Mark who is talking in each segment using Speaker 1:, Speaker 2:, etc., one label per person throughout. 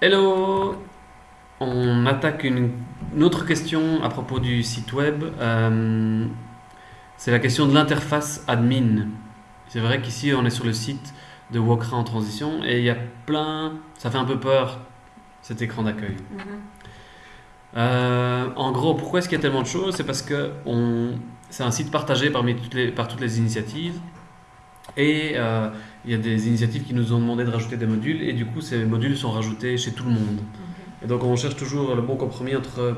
Speaker 1: Hello On attaque une, une autre question à propos du site web. Euh, c'est la question de l'interface admin. C'est vrai qu'ici on est sur le site de Wokra en transition et il y a plein... Ça fait un peu peur cet écran d'accueil.
Speaker 2: Mhm.
Speaker 1: Euh, en gros, pourquoi est-ce qu'il y a tellement de choses? C'est parce que on... c'est un site partagé parmi toutes les... par toutes les initiatives. Et euh, il y a des initiatives qui nous ont demandé de rajouter des modules. Et du coup, ces modules sont rajoutés chez tout le monde. Et donc, on cherche toujours le bon compromis entre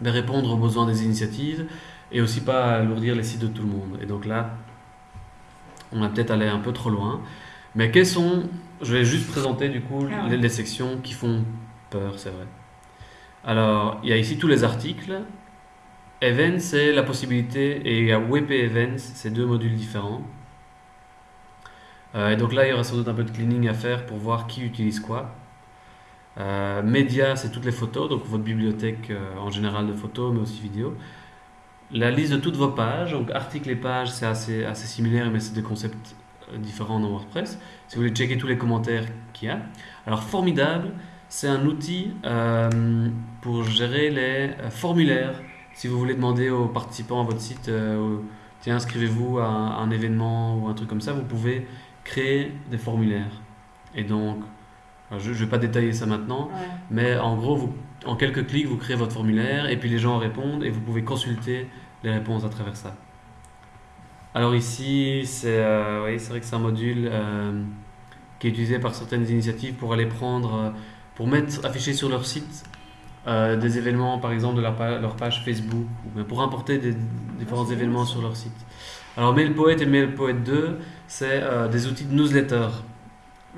Speaker 1: ben, répondre aux besoins des initiatives et aussi pas alourdir les sites de tout le monde. Et donc là, on a peut-être allé un peu trop loin. Mais quelles sont... Je vais juste présenter du coup
Speaker 2: Ah ouais.
Speaker 1: les, les sections qui font peur, c'est vrai. Alors, il y a ici tous les articles. Events, c'est la possibilité, et il y a WP Events, c'est deux modules différents. Euh, et donc là, il y aura sans doute un peu de cleaning à faire pour voir qui utilise quoi. Euh, média, c'est toutes les photos, donc votre bibliothèque euh, en général de photos, mais aussi vidéo. La liste de toutes vos pages, donc articles et pages, c'est assez, assez similaire, mais c'est des concepts euh, différents dans WordPress. Si vous voulez checker tous les commentaires qu'il y a. Alors, formidable, c'est un outil pour gérer les formulaires. Si vous voulez demander aux participants à votre site, tiens, inscrivez-vous à un événement ou un truc comme ça, vous pouvez créer des formulaires. Et donc, je ne vais pas détailler ça maintenant,
Speaker 2: Ouais.
Speaker 1: mais en gros, vous, en quelques clics, vous créez votre formulaire et puis les gens répondent et vous pouvez consulter les réponses à travers ça. Alors ici, c'est euh, oui, vrai que c'est un module euh, qui est utilisé par certaines initiatives pour aller prendre, euh, pour mettre, afficher sur leur site euh, des événements, par exemple de leur, pa- leur page Facebook, ou pour importer des différents événements sur leur site. Alors MailPoet et MailPoet 2, c'est euh, des outils de newsletter.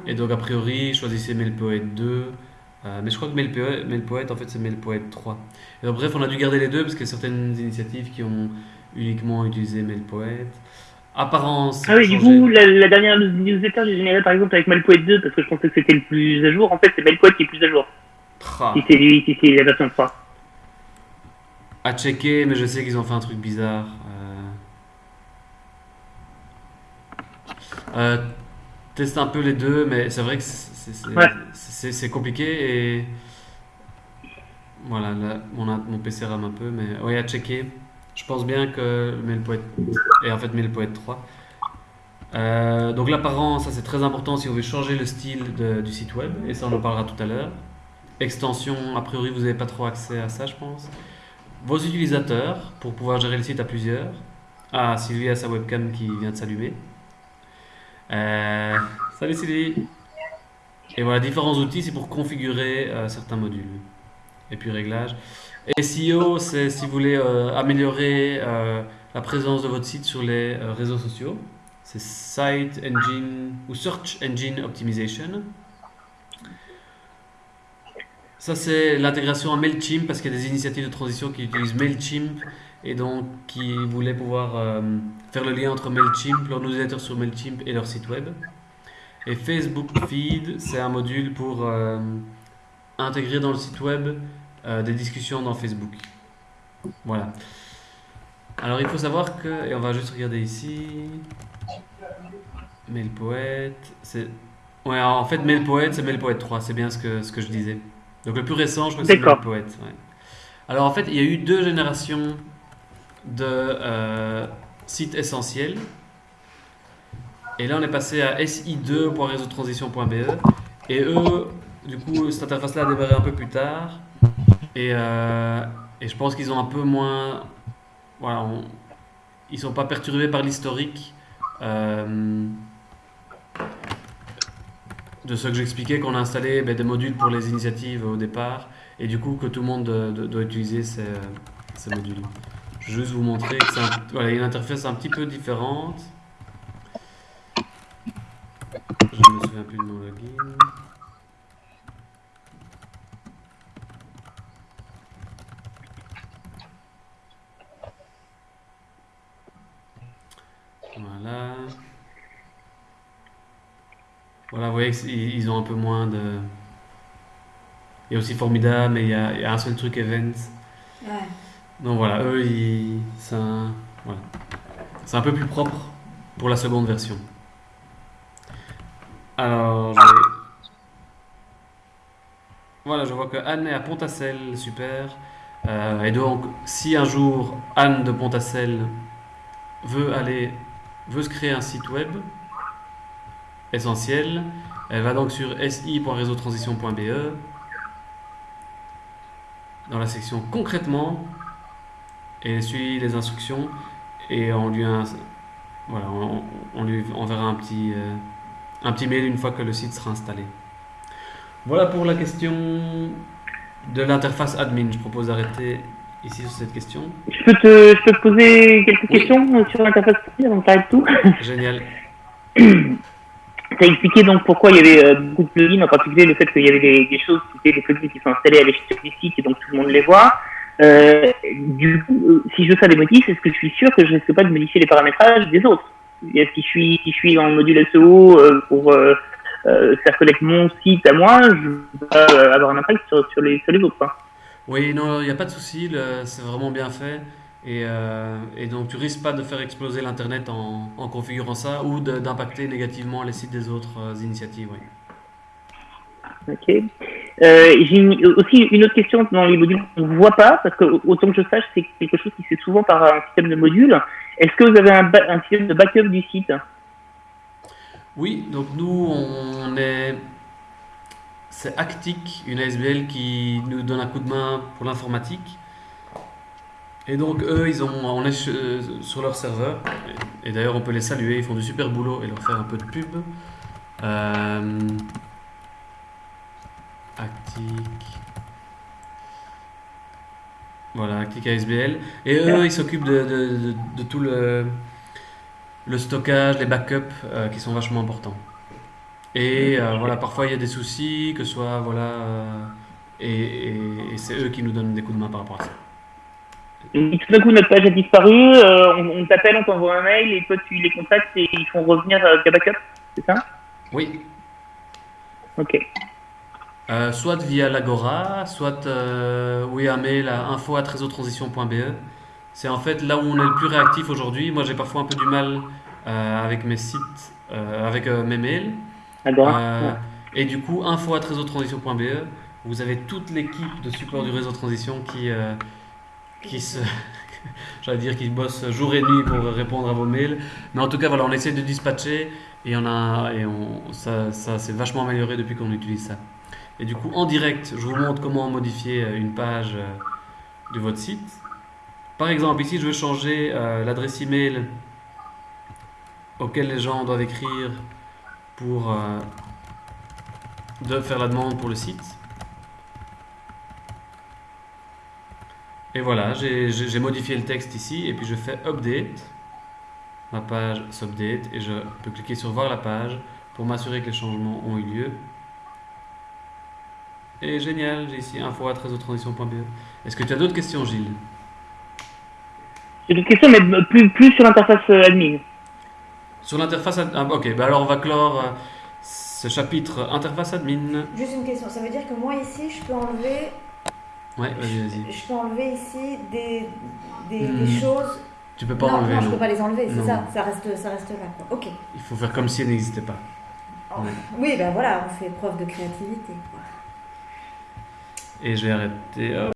Speaker 1: Et donc, a priori, choisissez MailPoet 2. euh, mais je crois que MailPoet, MailPoet, en fait, c'est MailPoet 3. Et donc, bref, on a dû garder les deux parce qu'il y a certaines initiatives qui ont uniquement utilisé MailPoet. Apparence.
Speaker 3: Ah oui, du coup, la, la dernière newsletter j'ai générée par exemple avec Malpoet 2 parce que je pensais que c'était le plus à jour. En fait, c'est Malpoet qui est plus à jour. Si c'est lui, si c'est la version 3.
Speaker 1: à checker, mais je sais qu'ils ont fait un truc bizarre. Euh... euh, teste un peu les deux, mais c'est vrai que c'est
Speaker 3: Ouais.
Speaker 1: compliqué et. Voilà, là, mon, mon PC rame un peu, mais oui, à checker. Je pense bien que MailPoet est en fait MailPoet 3. Euh, donc l'apparence, ça c'est très important si vous voulez changer le style de- du site web, et ça on en parlera tout à l'heure. Extension, a priori vous n'avez pas trop accès à ça, je pense. Vos utilisateurs, pour pouvoir gérer le site à plusieurs. Ah, Sylvie a sa webcam qui vient de s'allumer. Euh, salut Sylvie. Et voilà, différents outils, c'est pour configurer euh, certains modules. Et puis réglage. SEO, c'est si vous voulez euh, améliorer la présence de votre site sur les réseaux sociaux. C'est Site Engine ou Search Engine Optimization. Ça, c'est l'intégration à MailChimp parce qu'il y a des initiatives de transition qui utilisent MailChimp et donc qui voulaient pouvoir euh, faire le lien entre MailChimp, leur newsletter sur MailChimp et leur site web. Et Facebook Feed, c'est un module pour euh, intégrer dans le site web euh, des discussions dans Facebook. Voilà. Alors il faut savoir que, et on va juste regarder ici, MailPoet. Ouais, en fait MailPoet, c'est MailPoet 3, c'est bien ce que, ce que je disais. Donc le plus récent, je crois que c'est. MailPoet. ouais. Alors en fait, il y a eu deux générations de euh, sites essentiels. Et là, on est passé à si2.réseautransition.be. Et eux, du coup, cette interface-là a démarré un peu plus tard. Et, euh, et je pense qu'ils ont un peu moins. Voilà, on- ils sont pas perturbés par l'historique euh, de ce que j'expliquais, qu'on a installé ben, des modules pour les initiatives au départ. Et du coup, que tout le monde euh, doit, utiliser ces, ces modules. Je vais juste vous montrer que c'est voilà, une interface un petit peu différente. Je ne me souviens plus de mon login. Voilà. Voilà, vous voyez qu'ils ils ont un peu moins de... Il y a aussi Formidable, mais il y a, il y a un seul truc Events.
Speaker 2: Ouais.
Speaker 1: Donc voilà, eux, ils, c'est un, voilà. C'est un peu plus propre pour la seconde version. Alors, je Voilà, je vois que Anne est à Pontacelle, super. Euh, et donc, si un jour Anne de Pontacelle veut aller, veut se créer un site web essentiel, elle va donc sur si.réseautransition.be dans la section concrètement et elle suit les instructions et on lui, a- voilà, on, on lui enverra un petit, euh, un petit mail une fois que le site sera installé. Voilà pour la question de l'interface admin. Je propose d'arrêter ici sur cette question.
Speaker 3: Je peux te, je peux te poser quelques
Speaker 1: Oui.
Speaker 3: questions sur l'interface parler de tout?
Speaker 1: Génial.
Speaker 3: As expliqué donc pourquoi il y avait euh, beaucoup de plugins, en particulier le fait qu'il y avait des, des choses, c'était des plugins qui sont installés à l'échelle du site et donc tout le monde les voit. Euh, du coup, euh, si je fais des modifs, est-ce que je suis sûr que je risque pas de modifier les paramétrages des autres? Et Si je suis, si je suis dans le module SEO pour faire connaître mon site à moi, je vais avoir un impact sur, les, autres.
Speaker 1: Oui, non, il n'y a pas de souci. C'est vraiment bien fait. Et, euh, et donc, tu risques pas de faire exploser l'Internet en, en configurant ça ou d'impacter négativement les sites des autres euh, initiatives. Oui.
Speaker 3: Ok. Euh, J'ai aussi une autre question dans les modules qu'on ne voit pas, parce que autant que je sache, c'est quelque chose qui se fait souvent par un système de modules. Est-ce que vous avez un, un système de backup du site?
Speaker 1: Oui, donc nous, on est. C'est Actic, une ASBL qui nous donne un coup de main pour l'informatique. Et donc, eux, ils ont, on est sur leur serveur. Et d'ailleurs, on peut les saluer, ils font du super boulot et leur faire un peu de pub. Euh, Actic. Voilà, Actic ASBL. Et eux, ils s'occupent de, tout le, stockage, les backups euh, qui sont vachement importants. Et euh, voilà, parfois il y a des soucis, que ce soit voilà, euh, et c'est eux qui nous donnent des coups de main par rapport à ça.
Speaker 3: Tout d'un coup, notre page a disparu, euh, on, on t'appelle, on t'envoie un mail, et toi tu les contactes et ils font revenir euh, via backup, c'est ça?
Speaker 1: Oui,
Speaker 3: Ok.
Speaker 1: Euh, soit via l'Agora, soit euh, oui, un mail à info@réseautransition.be. C'est en fait là où on est le plus réactif aujourd'hui. Moi, j'ai parfois un peu du mal avec mes sites, avec mes mails.
Speaker 3: Agora.
Speaker 1: Et du coup, info@réseautransition.be, vous avez toute l'équipe de support du réseau transition qui, qui se, j'allais dire, qui bosse jour et nuit pour répondre à vos mails. Mais en tout cas, voilà, on essaie de dispatcher et on a, et on, ça, ça s'est vachement amélioré depuis qu'on utilise ça. Et du coup, en direct, je vous montre comment modifier euh, une page euh, de votre site. Par exemple, ici, je veux changer euh, l'adresse email auquel les gens doivent écrire pour de faire la demande pour le site. Et voilà, j'ai modifié le texte ici et puis je fais update. Ma page s'update et je peux cliquer sur voir la page pour m'assurer que les changements ont eu lieu. Et génial, j'ai ici info@réseautransition.be. Est-ce que tu as d'autres questions, Gilles?
Speaker 3: J'ai d'autres questions, mais plus, plus sur l'interface euh, admin.
Speaker 1: Sur l'interface ad- ah, ok, bah alors on va clore euh, ce chapitre interface admin.
Speaker 2: Juste une question, ça veut dire que moi ici, je peux enlever,
Speaker 1: Ouais, vas-y, vas-y.
Speaker 2: je peux enlever ici des, des,
Speaker 1: Hmm.
Speaker 2: des choses.
Speaker 1: Tu peux pas
Speaker 2: non,
Speaker 1: enlever,
Speaker 2: non, je
Speaker 1: non.
Speaker 2: peux pas les enlever, c'est ça, ça reste, ça reste là. Quoi. Ok.
Speaker 1: Il faut faire comme si elles n'existaient pas.
Speaker 2: Oh.
Speaker 1: Ouais.
Speaker 2: Oui, ben voilà, on fait preuve de créativité.
Speaker 1: Et je vais arrêter. hop.